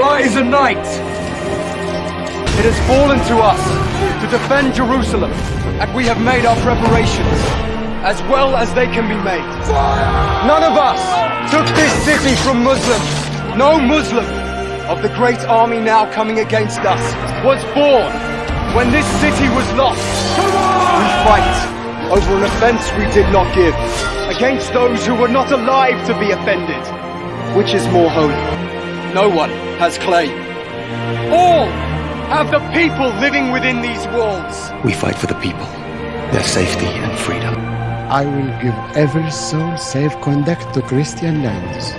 Rise a knight! It has fallen to us to defend Jerusalem, and we have made our preparations, as well as they can be made. None of us took this city from Muslims. No Muslim of the great army now coming against us was born when this city was lost. We fight over an offense we did not give, against those who were not alive to be offended. Which is more holy? No one has claim. All have the people living within these walls. We fight for the people, their safety and freedom. I will give every soul safe conduct to Christian lands.